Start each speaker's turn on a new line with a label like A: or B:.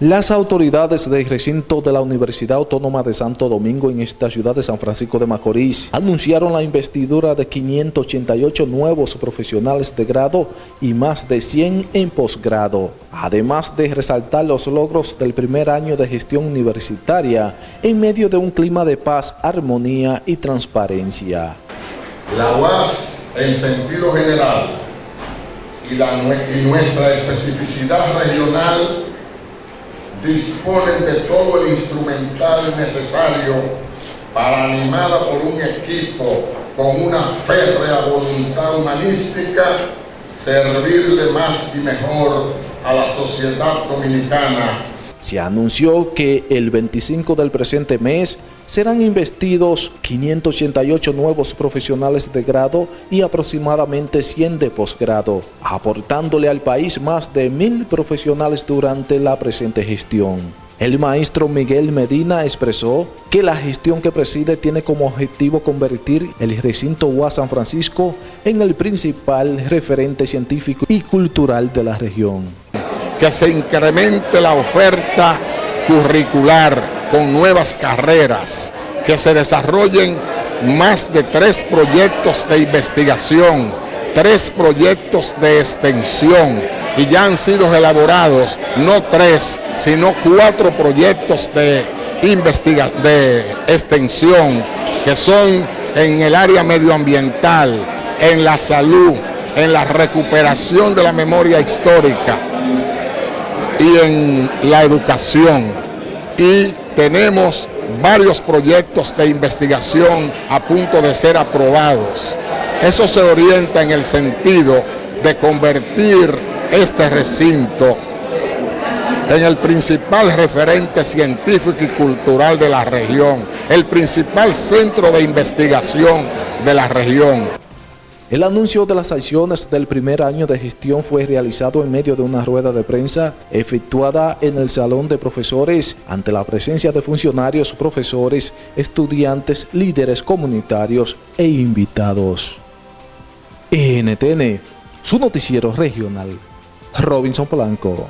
A: Las autoridades del recinto de la Universidad Autónoma de Santo Domingo en esta ciudad de San Francisco de Macorís anunciaron la investidura de 588 nuevos profesionales de grado y más de 100 en posgrado, además de resaltar los logros del primer año de gestión universitaria en medio de un clima de paz, armonía y transparencia.
B: La UAS en sentido general y, nuestra especificidad regional disponen de todo el instrumental necesario para, animada por un equipo con una férrea voluntad humanística, servirle más y mejor a la sociedad dominicana
A: se anunció que el 25 del presente mes serán investidos 588 nuevos profesionales de grado y aproximadamente 100 de posgrado, aportándole al país más de mil profesionales durante la presente gestión. El maestro Miguel Medina expresó que la gestión que preside tiene como objetivo convertir el recinto UAS San Francisco en el principal referente científico y cultural de la región
B: que se incremente la oferta curricular con nuevas carreras, que se desarrollen más de tres proyectos de investigación, tres proyectos de extensión y ya han sido elaborados no tres, sino cuatro proyectos de, investiga de extensión que son en el área medioambiental, en la salud, en la recuperación de la memoria histórica, y en la educación. Y tenemos varios proyectos de investigación a punto de ser aprobados. Eso se orienta en el sentido de convertir este recinto en el principal referente científico y cultural de la región, el principal centro de investigación de la región.
A: El anuncio de las acciones del primer año de gestión fue realizado en medio de una rueda de prensa efectuada en el Salón de Profesores ante la presencia de funcionarios, profesores, estudiantes, líderes comunitarios e invitados. NTN, su noticiero regional, Robinson Polanco.